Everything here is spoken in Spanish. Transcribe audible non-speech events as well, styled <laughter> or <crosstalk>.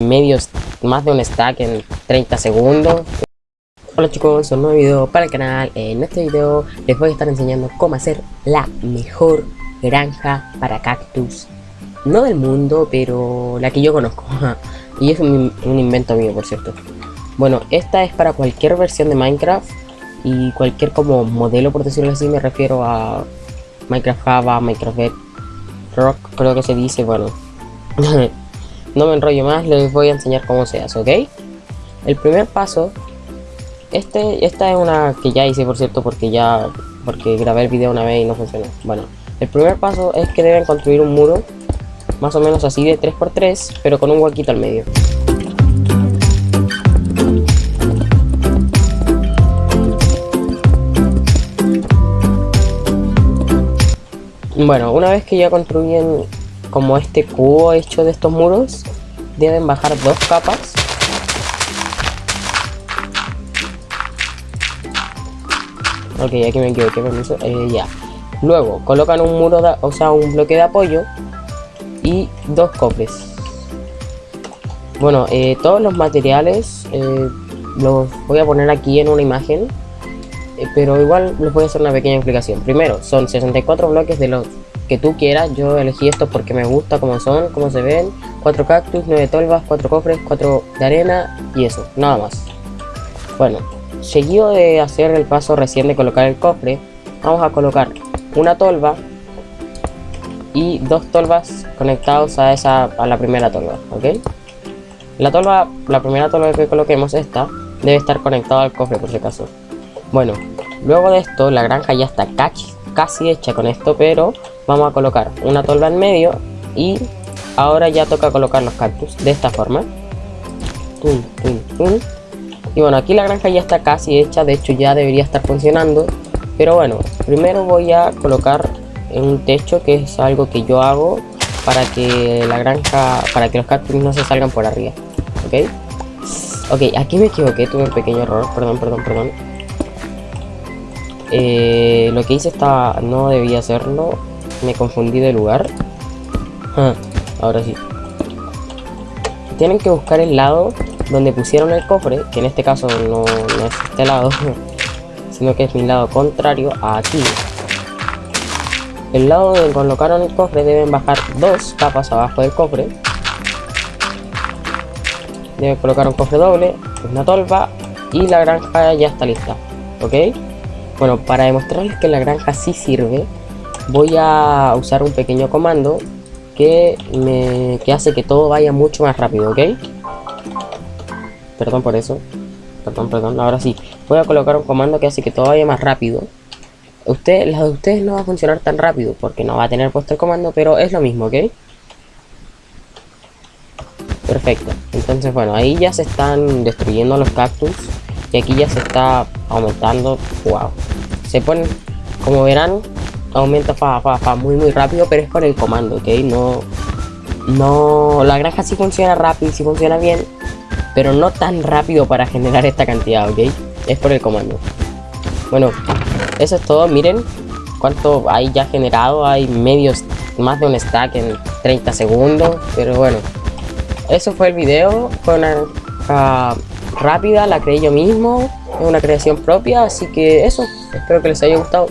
medio, más de un stack en 30 segundos. Hola chicos, un nuevo video para el canal. En este video les voy a estar enseñando cómo hacer la mejor granja para cactus. No del mundo, pero la que yo conozco. <laughs> y es un, un invento mío, por cierto. Bueno, esta es para cualquier versión de Minecraft y cualquier como modelo, por decirlo así, me refiero a Minecraft Java, Minecraft Rock, creo que se dice, bueno. <laughs> no me enrollo más, les voy a enseñar cómo se hace, ¿ok? El primer paso, este, esta es una que ya hice, por cierto, porque ya, porque grabé el video una vez y no funcionó. Bueno, el primer paso es que deben construir un muro, más o menos así de 3x3, pero con un huequito al medio. Bueno, una vez que ya construyen como este cubo hecho de estos muros, deben bajar dos capas. Ok, aquí me equivoqué. Eh, ya. Luego, colocan un muro, o sea, un bloque de apoyo y dos cofres. Bueno, eh, todos los materiales eh, los voy a poner aquí en una imagen eh, pero igual les voy a hacer una pequeña explicación. Primero, son 64 bloques de los que tú quieras. Yo elegí estos porque me gusta cómo son, cómo se ven. 4 cactus, 9 tolvas, 4 cofres, 4 de arena y eso, nada más. Bueno, seguido de hacer el paso recién de colocar el cofre, vamos a colocar una tolva y dos tolvas conectados a esa a la primera tolva, ¿ok? La tolva, la primera tolva que coloquemos, esta, debe estar conectada al cofre por si acaso. Bueno, luego de esto la granja ya está casi, hecha con esto, pero vamos a colocar una tolva en medio y ahora ya toca colocar los cactus de esta forma. Y bueno, aquí la granja ya está casi hecha, de hecho ya debería estar funcionando. Pero bueno, primero voy a colocar un techo que es algo que yo hago para que la granja, para que los cactus no se salgan por arriba. ¿Ok? Ok, aquí me equivoqué, tuve un pequeño error, perdón, perdón, perdón. Eh, lo que hice estaba... no debía hacerlo. Me confundí de lugar. Ah, ahora sí. Tienen que buscar el lado donde pusieron el cofre, que en este caso no, es este lado, <laughs> sino que es mi lado contrario a aquí. El lado donde colocaron el cofre deben bajar dos capas abajo del cofre. Deben colocar un cofre doble, una tolva y la granja ya está lista. ¿Ok? Bueno, para demostrarles que la granja sí sirve, voy a usar un pequeño comando que, me, que hace que todo vaya mucho más rápido, ¿ok? Perdón por eso. Perdón, perdón. Ahora sí. Voy a colocar un comando que hace que todo vaya más rápido. Usted, la de ustedes no va a funcionar tan rápido porque no va a tener puesto el comando, pero es lo mismo, ¿ok? Perfecto. Entonces, bueno, ahí ya se están destruyendo los cactus. Y aquí ya se está aumentando. Wow. Se pone, como verán, aumenta fa, fa, fa, muy muy rápido, pero es por el comando, ¿ok? No, no, la granja sí funciona rápido, sí funciona bien, pero no tan rápido para generar esta cantidad, ¿ok? Es por el comando. Bueno, eso es todo, miren cuánto hay ya generado, hay medios, más de un stack en 30 segundos, pero bueno, eso fue el video, fue una rápida, la creé yo mismo, es una creación propia, así que eso, espero que les haya gustado.